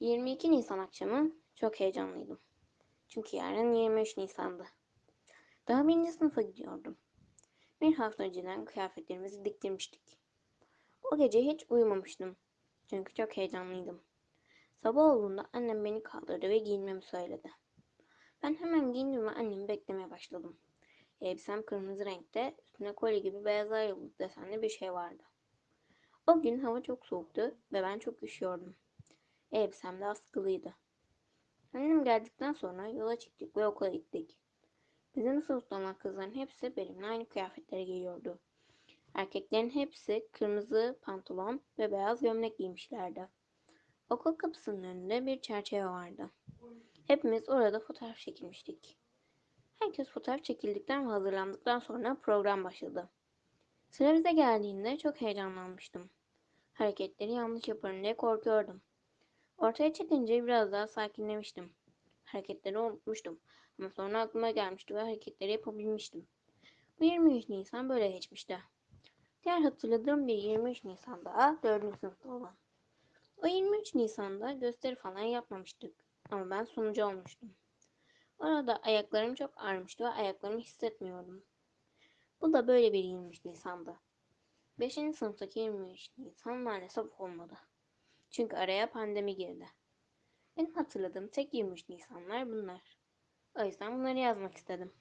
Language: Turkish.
22 Nisan akşamı çok heyecanlıydım. Çünkü yarın 23 Nisan'dı. Daha birinci sınıfa gidiyordum. Bir hafta önceden kıyafetlerimizi diktirmiştik. O gece hiç uyumamıştım. Çünkü çok heyecanlıydım. Sabah olduğunda annem beni kaldırdı ve giyinmemi söyledi. Ben hemen giyindim ve annemi beklemeye başladım. Elbisem kırmızı renkte, üstüne kolye gibi beyazlar yıldız desenli bir şey vardı. O gün hava çok soğuktu ve ben çok üşüyordum. Elbisem de askılıydı. Annem geldikten sonra yola çıktık ve okula gittik. Bizim sınıfta olan kızların hepsi benimle aynı kıyafetleri giyiyordu. Erkeklerin hepsi kırmızı pantolon ve beyaz gömlek giymişlerdi. Okul kapısının önünde bir çerçeve vardı. Hepimiz orada fotoğraf çekilmiştik. Herkes fotoğraf çekildikten ve hazırlandıktan sonra program başladı. Sıra bize geldiğinde çok heyecanlanmıştım. Hareketleri yanlış yaparım diye korkuyordum. Ortaya çıkınca biraz daha sakinlemiştim. Hareketleri unutmuştum. Ama sonra aklıma gelmişti ve hareketleri yapabilmiştim. Bu 23 Nisan böyle geçmişti. Diğer hatırladığım bir 23 Nisan daha 4. sınıfta olan. O 23 Nisan'da gösteri falan yapmamıştık. Ama ben sunucu olmuştum. Orada ayaklarım çok ağrımıştı ve ayaklarımı hissetmiyordum. Bu da böyle bir 23 Nisan'dı. 5. sınıftaki 23 Nisan maalesef olmadı. Çünkü araya pandemi girdi. Benim hatırladığım tek 23 Nisanlar bunlar. O yüzden bunları yazmak istedim.